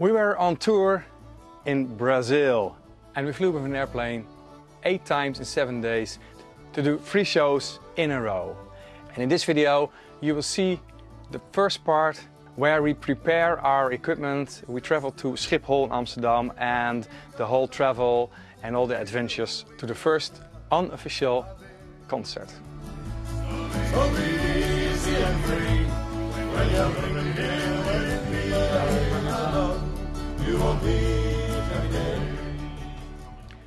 We were on tour in Brazil and we flew with an airplane eight times in seven days to do three shows in a row. And in this video you will see the first part where we prepare our equipment. We travel to Schiphol in Amsterdam and the whole travel and all the adventures to the first unofficial concert.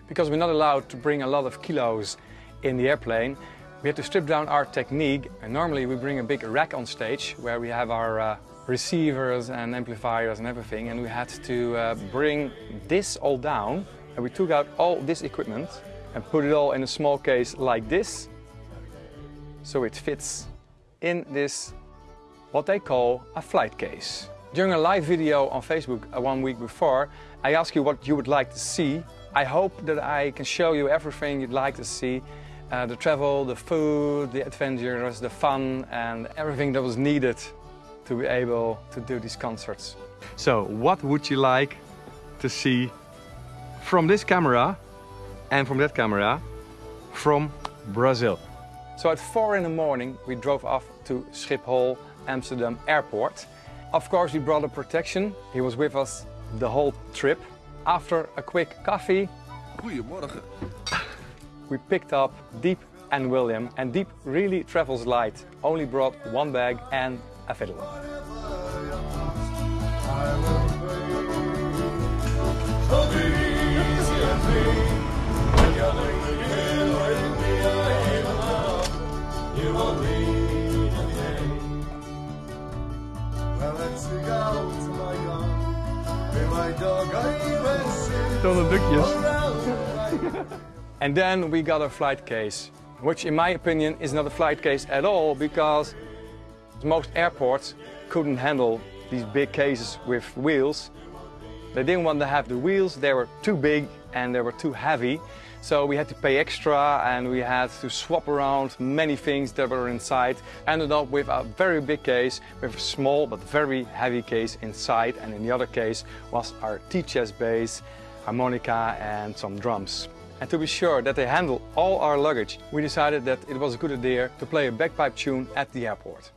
Because we're not allowed to bring a lot of kilos in the airplane, we had to strip down our technique. And normally we bring a big rack on stage where we have our uh, receivers and amplifiers and everything. And we had to uh, bring this all down. And we took out all this equipment and put it all in a small case like this. So it fits in this what they call a flight case. During a live video on Facebook uh, one week before I asked you what you would like to see. I hope that I can show you everything you'd like to see uh, the travel, the food, the adventures, the fun and everything that was needed to be able to do these concerts. So what would you like to see from this camera and from that camera from Brazil? So at four in the morning we drove off to Schiphol Amsterdam airport. Of course we brought a protection. He was with us the whole trip. After a quick coffee, Goedemorgen. we picked up Dieb and William and Dieb really travels light, only brought one bag and a fiddle. Tolle dukjes. And then we got a flight case, which in my opinion is not a flight case at all because most airports couldn't handle these big cases with wheels. They didn't want to have the wheels, they were too big and they were too heavy. So we had to pay extra and we had to swap around many things that were inside. Ended up with a very big case with a small but very heavy case inside and in the other case was our tea chest bass, harmonica and some drums. And to be sure that they handle all our luggage, we decided that it was a good idea to play a bagpipe tune at the airport.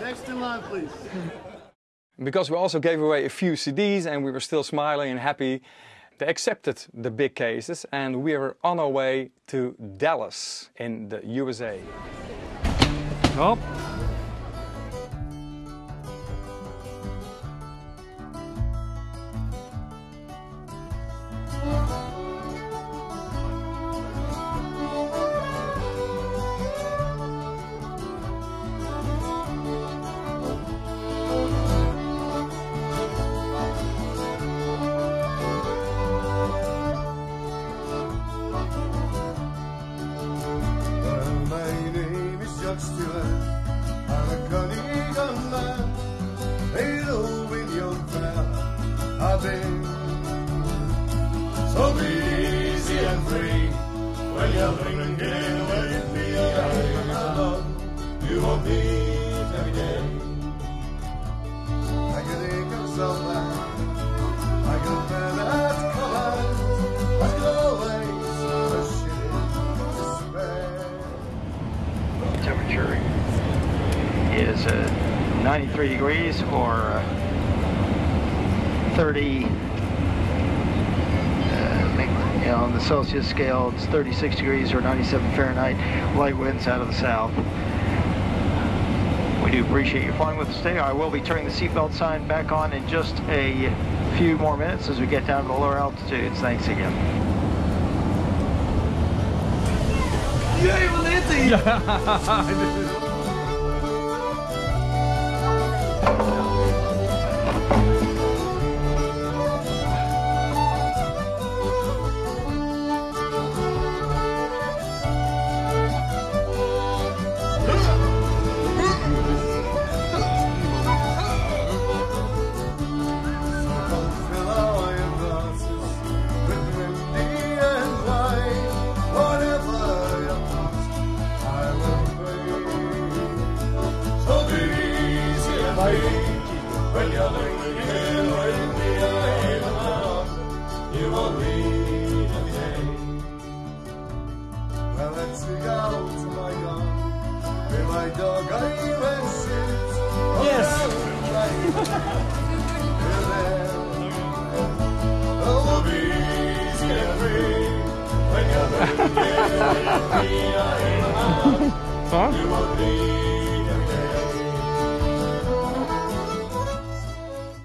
Next in line, please. Because we also gave away a few CDs and we were still smiling and happy, they accepted the big cases and we were on our way to Dallas in the USA. My name temperature is uh, 93 degrees or uh, 30 uh, you know, on the Celsius scale it's 36 degrees or 97 Fahrenheit. Light winds out of the south do appreciate you flying with us today. I will be turning the seatbelt sign back on in just a few more minutes as we get down to the lower altitudes thanks again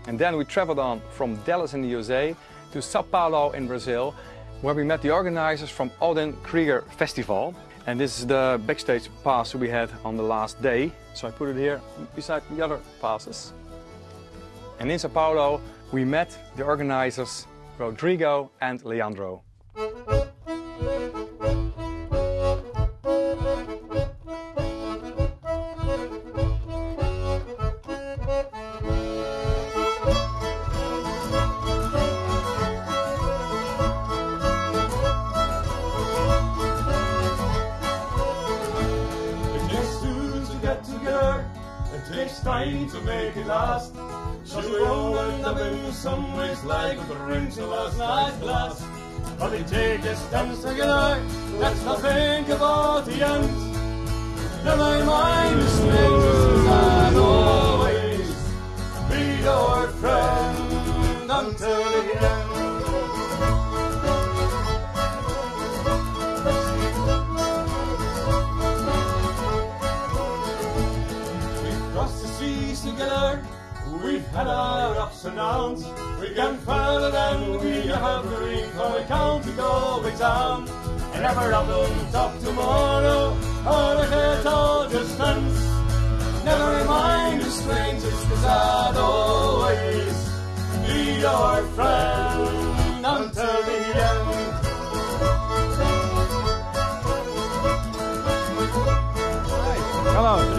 And then we traveled on from Dallas in the USA to Sao Paulo in Brazil, where we met the organizers from Odin Krieger Festival. And this is the backstage pass we had on the last day. So I put it here beside the other passes. And in Sao Paulo, we met the organizers Rodrigo and Leandro. To make it last. We all end up in some ways like the rings of last night's glass. But they take a dance together, let's not think about the end. Never mind the strangers, I'll always be your friend until the end. We've the seas together. We've had our ups and downs. We've gone further than we have dreamed. For we count to going down. And never up on top tomorrow. Or a little distance. Never mind the strangers, cause I'd always be your friend until the end.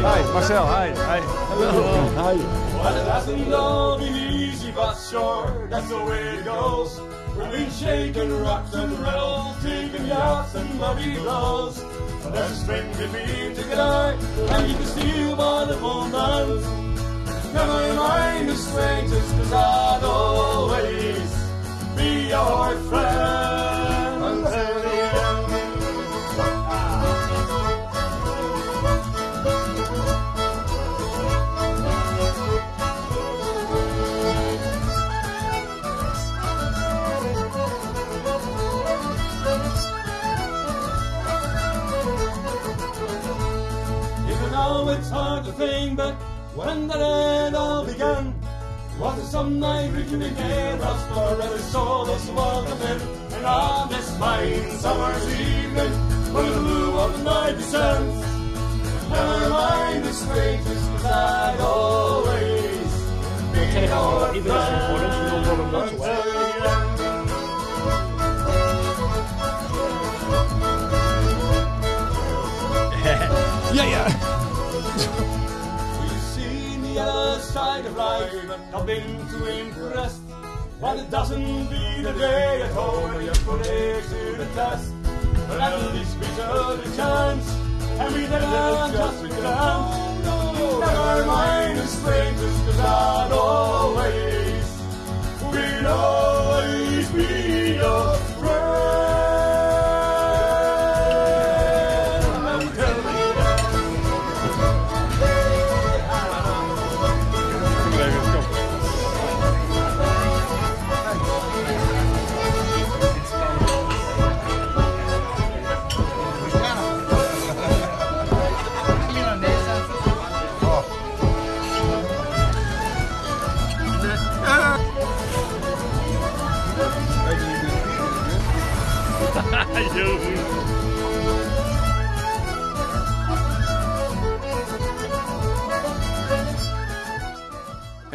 Hi, Marcel. Hi. Hi. Hello. Hi. Well, it hasn't all been easy, but sure, that's the way it goes. We've been shaking rocks and rattled, taking yachts and muddy blows. But there's a string between together, and you can steal by the phone dance. Never mind the strangers, cause I'd always be your friend back when that it all began. Was it some night reaching in us for every soul us welcome in? And on this fine summer's evening, when the blue of the night descends, never mind the strangers, cause I'd always be your until the side of life not been too impressed. But it doesn't beat the day at home when you put it to the test. But at least we took a chance and we didn't just become. Never mind the strangers, cause I'd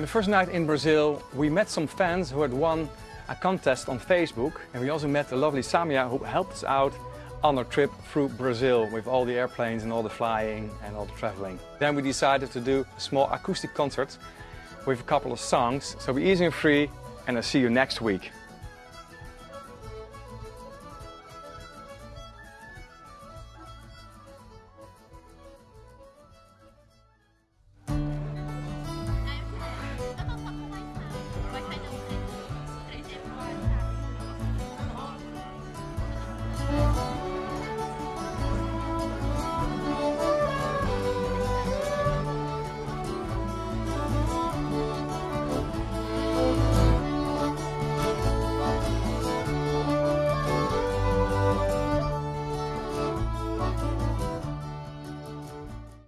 the first night in Brazil, we met some fans who had won a contest on Facebook. And we also met the lovely Samia who helped us out on our trip through Brazil with all the airplanes and all the flying and all the traveling. Then we decided to do a small acoustic concert with a couple of songs. So be easy and free and I'll see you next week.